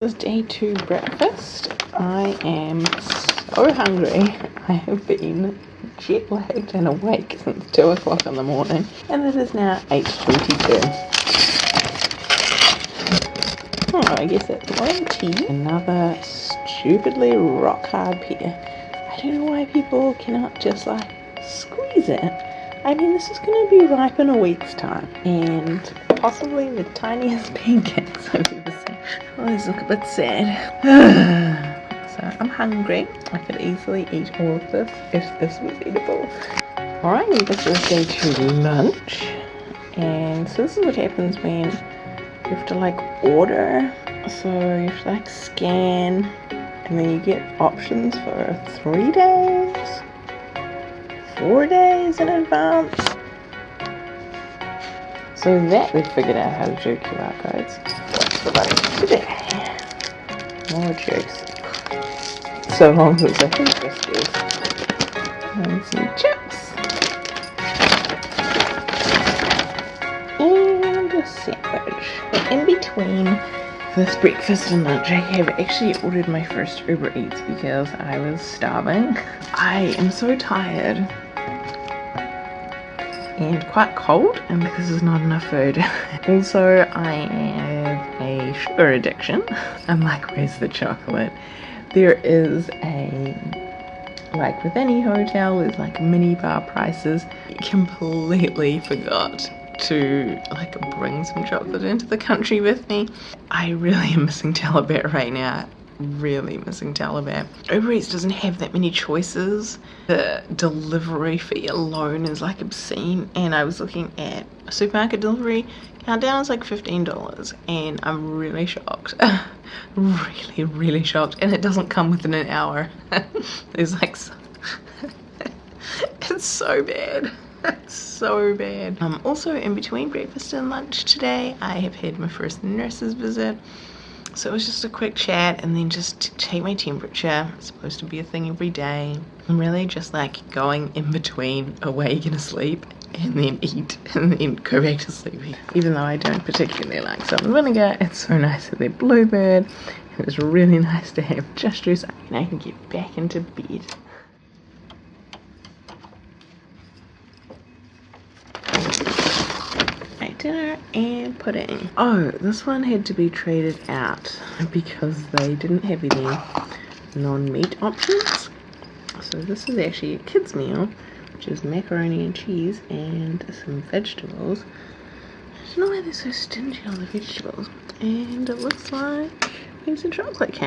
This is day two breakfast. I am so hungry. I have been jet lagged and awake since 2 o'clock in the morning and it is now 8.22. Oh, I guess that's one tea. Another stupidly rock hard pear. I don't know why people cannot just like squeeze it. I mean, this is going to be ripe in a week's time and possibly the tiniest pancakes I've these look a bit sad. so I'm hungry. I could easily eat all of this if this was edible. Alright, this is day two lunch. And so this is what happens when you have to like order. So you have to like scan and then you get options for three days, four days in advance. So that we figured out how to do QR codes. What's the button today? More jokes. So long I think biscuits. And some chips. And a sandwich. But in between this breakfast and lunch, I have actually ordered my first Uber Eats because I was starving. I am so tired and quite cold and because there's not enough food. also I have a sugar addiction. I'm like where's the chocolate? There is a like with any hotel there's like mini bar prices. Completely forgot to like bring some chocolate into the country with me. I really am missing Talabat right now really missing Talabat. Uber Eats doesn't have that many choices. The delivery fee alone is like obscene and I was looking at supermarket delivery countdown is like $15 and I'm really shocked. really, really shocked and it doesn't come within an hour. There's like so it's so bad. It's so bad. Um, also in between breakfast and lunch today I have had my first nurse's visit so it was just a quick chat and then just take my temperature. It's supposed to be a thing every day. I'm really just like going in between awake and asleep and then eat and then go back to sleeping. Even though I don't particularly like salt vinegar, it's so nice that they're bluebird. It was really nice to have just juice and I can get back into bed. Dinner and pudding. Oh, this one had to be traded out because they didn't have any non-meat options. So this is actually a kid's meal, which is macaroni and cheese and some vegetables. I don't know why they're so stingy on the vegetables. And it looks like piece of chocolate cake.